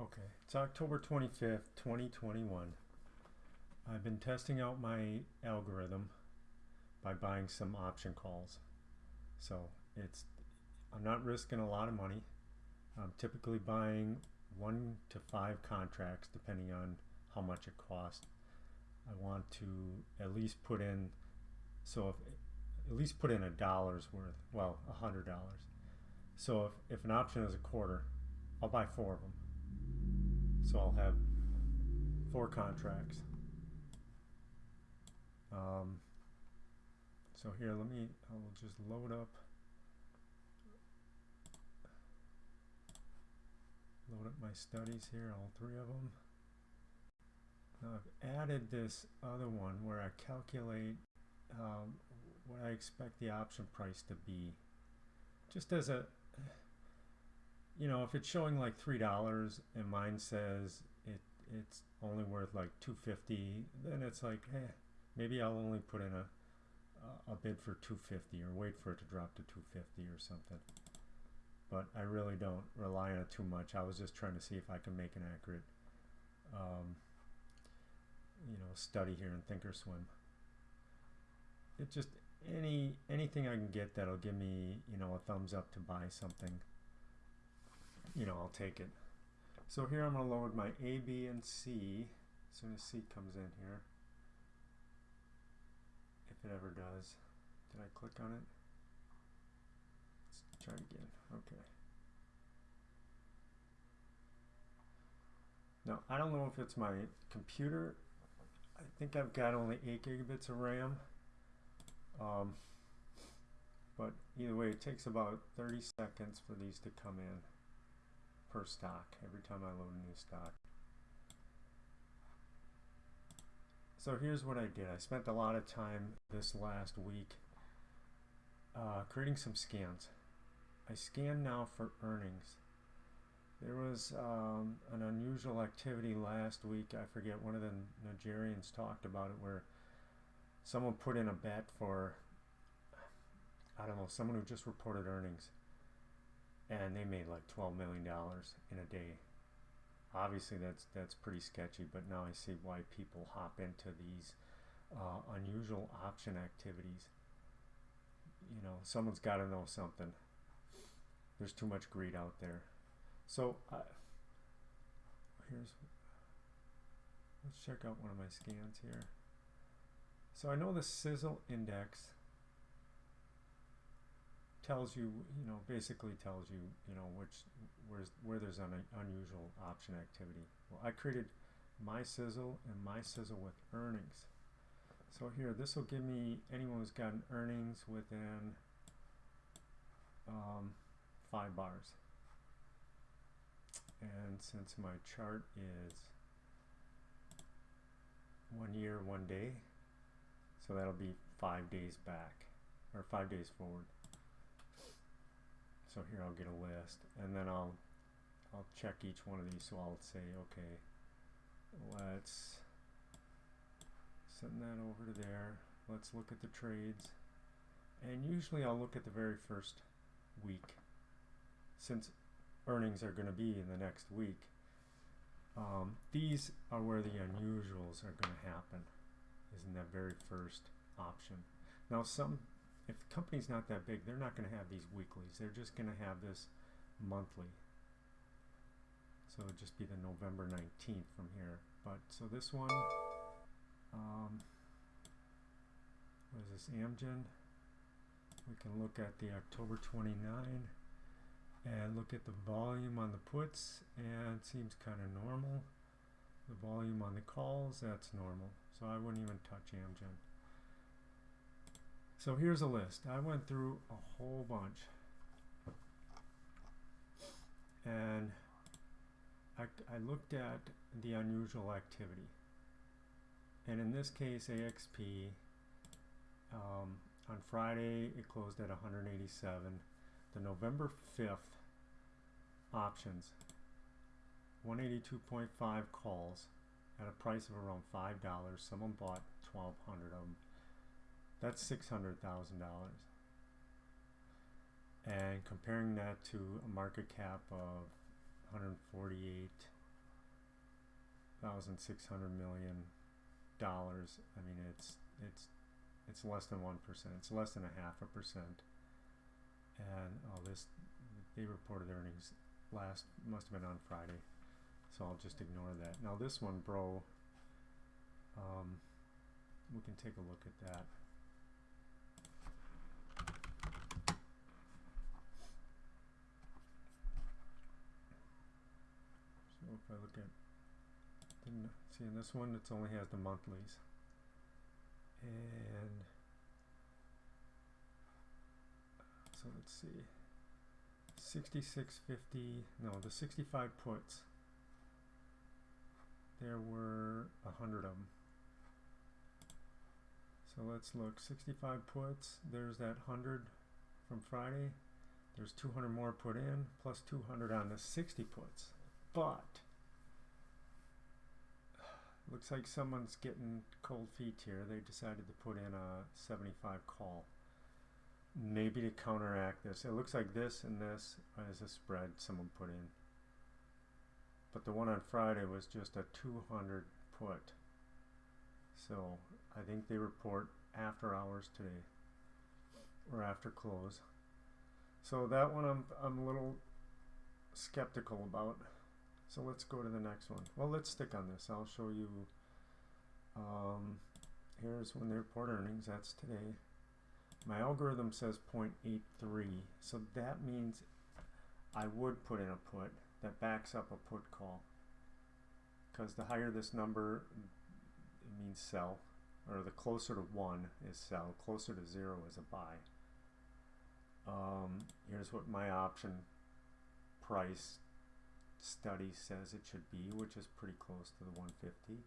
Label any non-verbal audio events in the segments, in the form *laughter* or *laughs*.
Okay, it's October 25th, 2021. I've been testing out my algorithm by buying some option calls. So it's I'm not risking a lot of money. I'm typically buying one to five contracts depending on how much it costs. I want to at least put in so if at least put in a dollar's worth, well, a hundred dollars. So if, if an option is a quarter, I'll buy four of them. So I'll have four contracts. Um, so here, let me, I will just load up, load up my studies here, all three of them. Now I've added this other one where I calculate um, what I expect the option price to be. Just as a, you know, if it's showing like three dollars and mine says it it's only worth like two fifty, then it's like, eh, maybe I'll only put in a a bid for 250 or wait for it to drop to 250 or something. But I really don't rely on it too much. I was just trying to see if I can make an accurate, um, you know, study here in Thinkorswim. It just any anything I can get that'll give me, you know, a thumbs up to buy something. You know, I'll take it. So here I'm going to load my A, B, and C as soon as C comes in here if it ever does. Did I click on it? Let's try again. Okay. Now, I don't know if it's my computer. I think I've got only 8 gigabits of RAM. Um, but either way, it takes about 30 seconds for these to come in per stock every time I load a new stock. So here's what I did. I spent a lot of time this last week uh, creating some scans. I scan now for earnings. There was um, an unusual activity last week. I forget, one of the Nigerians talked about it where someone put in a bet for, I don't know, someone who just reported earnings. And they made like $12 million in a day. Obviously that's that's pretty sketchy but now I see why people hop into these uh, unusual option activities. You know someone's got to know something. There's too much greed out there. So uh, here's let's check out one of my scans here. So I know the sizzle index tells you, you know, basically tells you, you know, which where's where there's an unusual option activity. Well, I created my sizzle and my sizzle with earnings. So here, this will give me anyone who's gotten earnings within um, five bars. And since my chart is one year, one day, so that'll be five days back, or five days forward. So here I'll get a list and then I'll I'll check each one of these so I'll say okay let's send that over to there. Let's look at the trades. And usually I'll look at the very first week since earnings are going to be in the next week. Um, these are where the unusuals are going to happen is in that very first option. Now some if the company's not that big, they're not going to have these weeklies. They're just going to have this monthly. So it'll just be the November 19th from here. But so this one, um, what is this, Amgen? We can look at the October 29 and look at the volume on the puts and seems kind of normal. The volume on the calls, that's normal. So I wouldn't even touch Amgen. So here's a list. I went through a whole bunch. And I, I looked at the unusual activity. And in this case, AXP, um, on Friday, it closed at 187. The November 5th options, 182.5 calls at a price of around $5. Someone bought 1,200 of them. That's $600,000. And comparing that to a market cap of 148 thousand six hundred million dollars. I mean, it's it's it's less than one percent. It's less than a half a percent. And oh, this they reported earnings last must have been on Friday, so I'll just ignore that. Now this one, bro. Um, we can take a look at that. So I look at, see in this one, it only has the monthlies, and so let's see, sixty-six fifty. No, the sixty-five puts. There were a hundred of them. So let's look. 65 puts. There's that 100 from Friday. There's 200 more put in, plus 200 on the 60 puts. But looks like someone's getting cold feet here. They decided to put in a 75 call. Maybe to counteract this. It looks like this and this is a spread someone put in. But the one on Friday was just a 200 put. So I think they report after hours today or after close. So that one I'm, I'm a little skeptical about. So let's go to the next one. Well, let's stick on this. I'll show you. Um, here's when they report earnings. That's today. My algorithm says 0.83. So that means I would put in a put that backs up a put call. Because the higher this number, it means sell or the closer to 1 is sell, closer to 0 is a buy. Um, here's what my option price study says it should be, which is pretty close to the 150.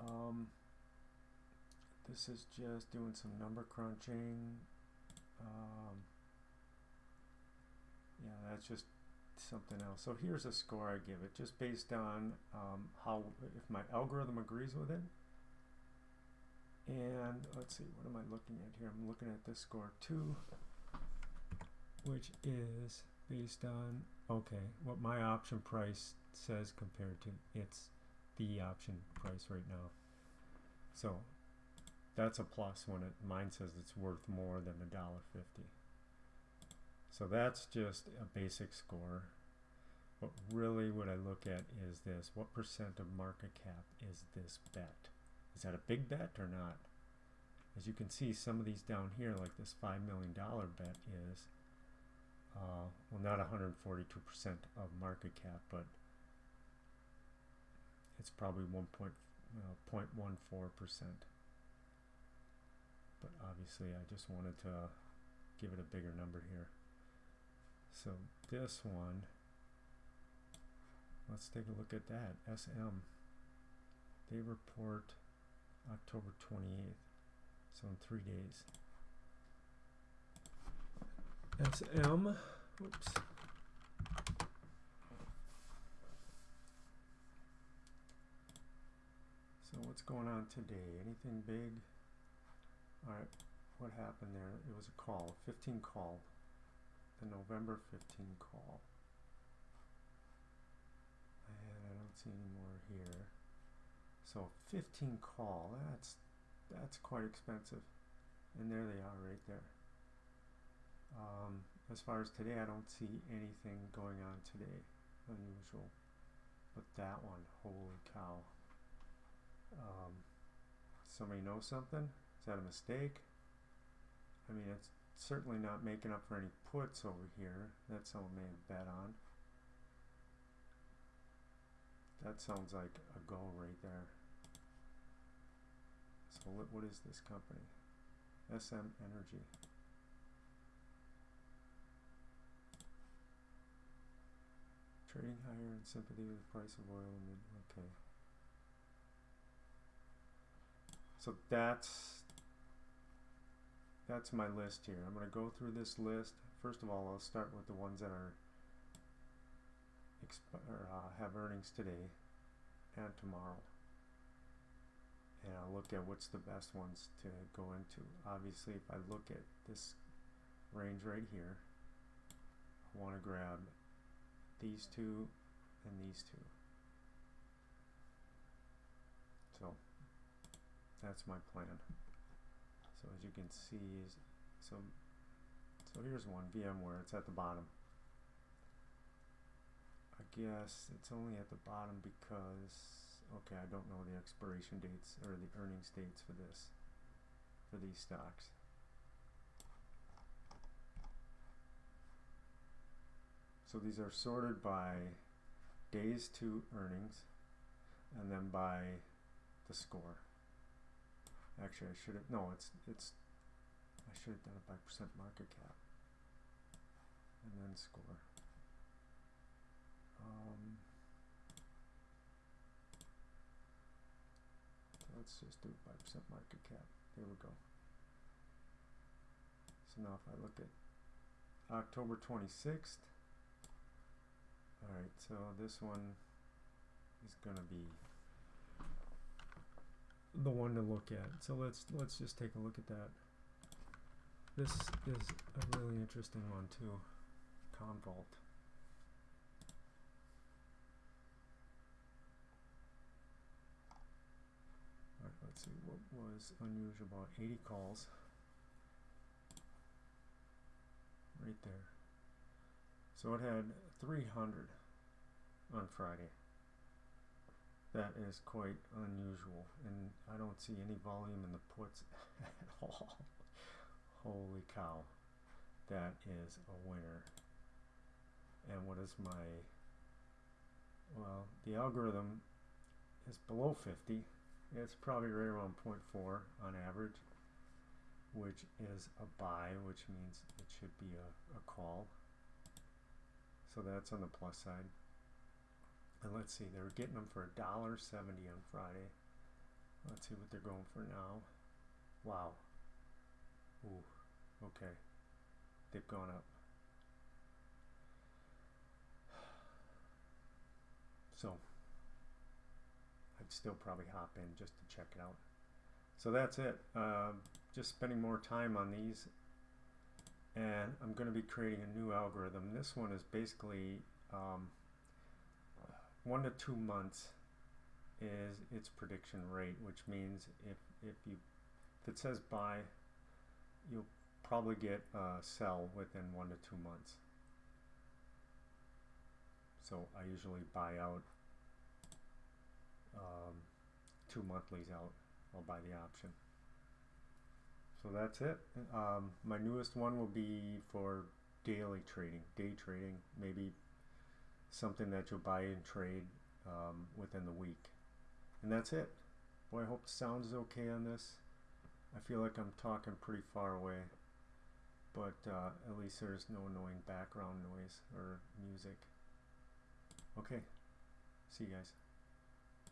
Um, this is just doing some number crunching. Um, yeah, that's just something else. So here's a score I give it, just based on um, how, if my algorithm agrees with it, and let's see, what am I looking at here? I'm looking at this score two, which is based on, okay, what my option price says compared to its the option price right now. So that's a plus when it mine says it's worth more than a dollar fifty. So that's just a basic score. But really what I look at is this. What percent of market cap is this bet? Is that a big bet or not? As you can see, some of these down here, like this $5 million bet is, uh, well, not 142% of market cap, but it's probably 1.14%. but obviously, I just wanted to give it a bigger number here. So this one, let's take a look at that. SM, they report October 28th. So in three days. SM, whoops. So what's going on today? Anything big? Alright, what happened there? It was a call, 15 call. The November 15 call. And I don't see any more here. So 15 call, that's that's quite expensive. And there they are right there. Um, as far as today, I don't see anything going on today unusual. But that one, holy cow. Um, somebody know something? Is that a mistake? I mean, it's certainly not making up for any puts over here that someone may have bet on. That sounds like a go right there. So what, what is this company? SM Energy. Trading higher in sympathy with the price of oil okay. So that's that's my list here. I'm going to go through this list. First of all, I'll start with the ones that are or, uh, have earnings today and tomorrow and I'll look at what's the best ones to go into. Obviously, if I look at this range right here, I want to grab these two, and these two. So that's my plan. So as you can see, so, so here's one, VMware, it's at the bottom. I guess it's only at the bottom because, okay, I don't know the expiration dates or the earnings dates for this, for these stocks. So these are sorted by days to earnings and then by the score. Actually, I should have, no, it's, it's, I should have done it by percent market cap. And then score. Um, let's just do it by percent market cap. There we go. So now if I look at October 26th, Alright, so this one is gonna be the one to look at. So let's let's just take a look at that. This is a really interesting one too. Commvault. Alright, let's see what was unusual about 80 calls. Right there. So it had 300 on Friday. That is quite unusual, and I don't see any volume in the puts *laughs* at all. Holy cow, that is a winner. And what is my, well, the algorithm is below 50. It's probably right around 0.4 on average, which is a buy, which means it should be a, a call. So that's on the plus side. And let's see, they were getting them for a dollar seventy on Friday. Let's see what they're going for now. Wow. Ooh, okay. They've gone up. So, I'd still probably hop in just to check it out. So that's it. Uh, just spending more time on these. And I'm going to be creating a new algorithm. This one is basically um, one to two months is its prediction rate, which means if, if you if it says buy, you'll probably get a sell within one to two months. So I usually buy out um, two monthlies out. I'll buy the option. So that's it. Um, my newest one will be for daily trading, day trading, maybe something that you'll buy and trade um, within the week. And that's it. Boy, I hope the sound is okay on this. I feel like I'm talking pretty far away, but uh, at least there's no annoying background noise or music. Okay, see you guys.